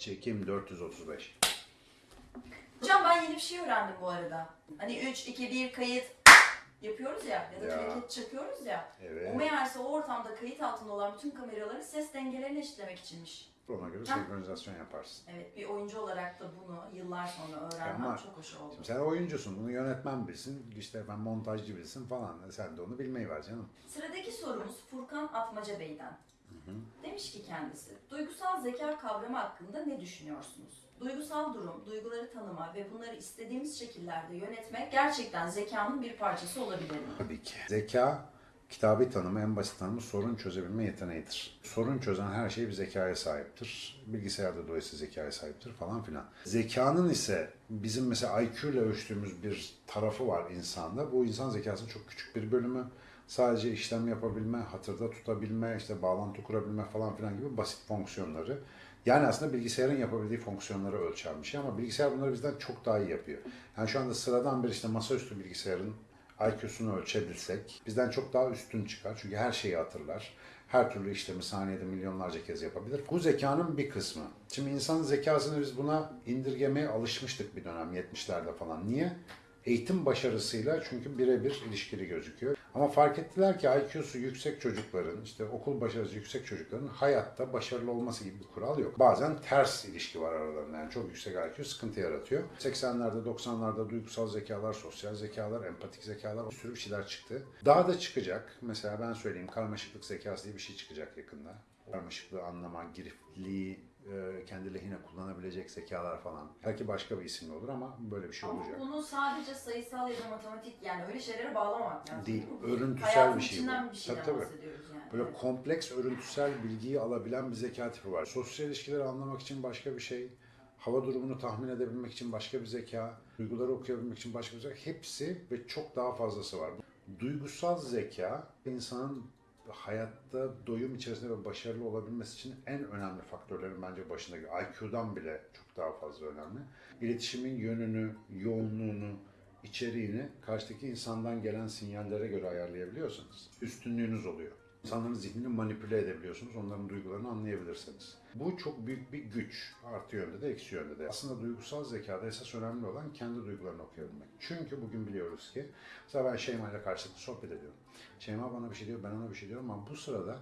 Çekim 435. Hocam ben yeni bir şey öğrendim bu arada. Hani 3, 2, 1 kayıt yapıyoruz ya ya da Ya. hareket çakıyoruz ya. Evet. O meğerse o ortamda kayıt altında olan bütün kameraların ses dengelerini eşitlemek içinmiş. Ona göre senkronizasyon yaparsın. Evet bir oyuncu olarak da bunu yıllar sonra öğrenmem Ama çok hoş oldu. Şimdi sen oyuncusun, bunu yönetmen bilsin, işte ben montajcı bilsin falan. Sen de onu bilmeyi ver canım. Sıradaki sorumuz Furkan Atmaca Bey'den. Demiş ki kendisi, duygusal zeka kavramı hakkında ne düşünüyorsunuz? Duygusal durum, duyguları tanıma ve bunları istediğimiz şekillerde yönetmek gerçekten zekanın bir parçası olabilir mi? Tabii ki. Zeka, kitabı tanımı, en basit tanımı sorun çözebilme yeteneğidir. Sorun çözen her şey bir zekaya sahiptir. Bilgisayarda dolayısıyla zekaya sahiptir falan filan. Zekanın ise bizim mesela IQ ile ölçtüğümüz bir tarafı var insanda. Bu insan zekasının çok küçük bir bölümü. Sadece işlem yapabilme, hatırda tutabilme, işte bağlantı kurabilme falan filan gibi basit fonksiyonları. Yani aslında bilgisayarın yapabildiği fonksiyonları ölçen bir şey ama bilgisayar bunları bizden çok daha iyi yapıyor. Yani şu anda sıradan bir işte masaüstü bilgisayarın IQ'sunu ölçebilsek bizden çok daha üstün çıkar. Çünkü her şeyi hatırlar. Her türlü işlemi saniyede milyonlarca kez yapabilir. Bu zekanın bir kısmı. Şimdi insanın zekasını biz buna indirgemeye alışmıştık bir dönem 70'lerde falan. Niye? Eğitim başarısıyla çünkü birebir ilişkili gözüküyor. Ama fark ettiler ki IQ'su yüksek çocukların, işte okul başarısı yüksek çocukların hayatta başarılı olması gibi bir kural yok. Bazen ters ilişki var aralarında. Yani çok yüksek IQ sıkıntı yaratıyor. 80'lerde, 90'larda duygusal zekalar, sosyal zekalar, empatik zekalar bir sürü bir şeyler çıktı. Daha da çıkacak. Mesela ben söyleyeyim karmaşıklık zekası diye bir şey çıkacak yakında. Karmaşıklığı anlama, girifliği kendi lehine kullanabilecek zekalar falan. Belki başka bir isimle olur ama böyle bir şey Ama olacak. bunu sadece sayısal ya da matematik yani öyle şeylere bağlamamak lazım. Değil? Bu örüntüsel hayatın bir şey bu. bir şeyden Tabii, tabii. yani. Böyle Evet. kompleks örüntüsel bilgiyi alabilen bir zeka tipi var. Sosyal ilişkileri anlamak için başka bir şey, hava durumunu tahmin edebilmek için başka bir zeka, duyguları okuyabilmek için başka bir zeka. Hepsi ve çok daha fazlası var. Duygusal zeka insanın hayatta doyum içerisinde ve başarılı olabilmesi için en önemli faktörlerin bence başında geliyor. IQ'dan bile çok daha fazla önemli. İletişimin yönünü, yoğunluğunu, içeriğini karşıdaki insandan gelen sinyallere göre ayarlayabiliyorsanız üstünlüğünüz oluyor. İnsanların zihnini manipüle edebiliyorsunuz, onların duygularını anlayabilirsiniz. Bu çok büyük bir güç. Artı yönde de eksi yönde de. Aslında duygusal zekada esas önemli olan kendi duygularını okuyabilmek. Çünkü bugün biliyoruz ki, mesela ben Şeyma ile karşılıklı sohbet ediyorum. Şeyma bana bir şey diyor, ben ona bir şey diyorum ama bu sırada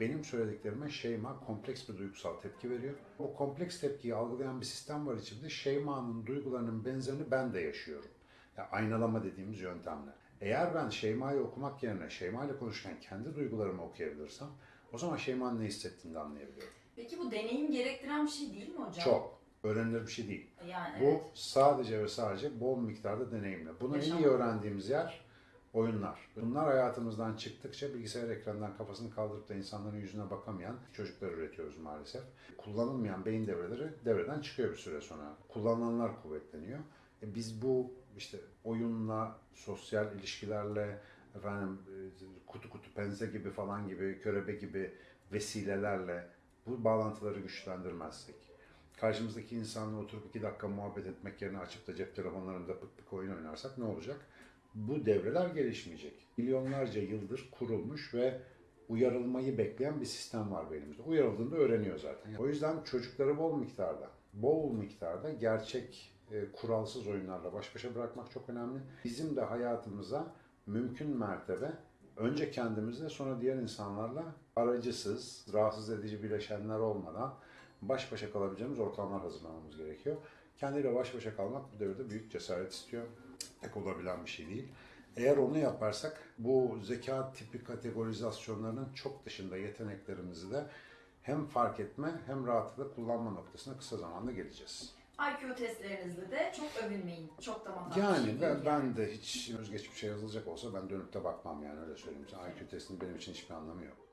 benim söylediklerime Şeyma kompleks bir duygusal tepki veriyor. O kompleks tepkiyi algılayan bir sistem var içimde. Şeyma'nın duygularının benzerini ben de yaşıyorum. Ya aynalama dediğimiz yöntemle. Eğer ben Şeyma'yı okumak yerine Şeyma ile konuşurken kendi duygularımı okuyabilirsem o zaman Şeyma'nın ne hissettiğini de anlayabiliyorum. Peki bu deneyim gerektiren bir şey değil mi hocam? Çok. Öğrenilir bir şey değil. Yani Bu evet. sadece ve sadece bol miktarda deneyimle. Bunu en iyi öğrendiğimiz yer oyunlar. Bunlar hayatımızdan çıktıkça bilgisayar ekranından kafasını kaldırıp da insanların yüzüne bakamayan çocuklar üretiyoruz maalesef. Kullanılmayan beyin devreleri devreden çıkıyor bir süre sonra. Kullanılanlar kuvvetleniyor. E biz bu işte oyunla, sosyal ilişkilerle, efendim e, kutu kutu pense gibi falan gibi, körebe gibi vesilelerle bu bağlantıları güçlendirmezsek, karşımızdaki insanla oturup iki dakika muhabbet etmek yerine açıp da cep telefonlarında pık pık oyun oynarsak ne olacak? Bu devreler gelişmeyecek. Milyonlarca yıldır kurulmuş ve uyarılmayı bekleyen bir sistem var beynimizde. Uyarıldığında öğreniyor zaten. O yüzden çocukları bol miktarda, bol miktarda gerçek e, kuralsız oyunlarla baş başa bırakmak çok önemli. Bizim de hayatımıza mümkün mertebe önce kendimizle sonra diğer insanlarla aracısız, rahatsız edici bileşenler olmadan baş başa kalabileceğimiz ortamlar hazırlamamız gerekiyor. Kendiyle baş başa kalmak bu devirde büyük cesaret istiyor. Tek olabilen bir şey değil. Eğer onu yaparsak bu zeka tipi kategorizasyonlarının çok dışında yeteneklerimizi de hem fark etme hem rahatlıkla kullanma noktasına kısa zamanda geleceğiz. IQ testlerinizde de çok övünmeyin. Çok da bir Yani şey ben, ben de hiç özgeçmişe yazılacak olsa ben dönüp de bakmam yani öyle söyleyeyim. IQ testinin benim için hiçbir anlamı yok.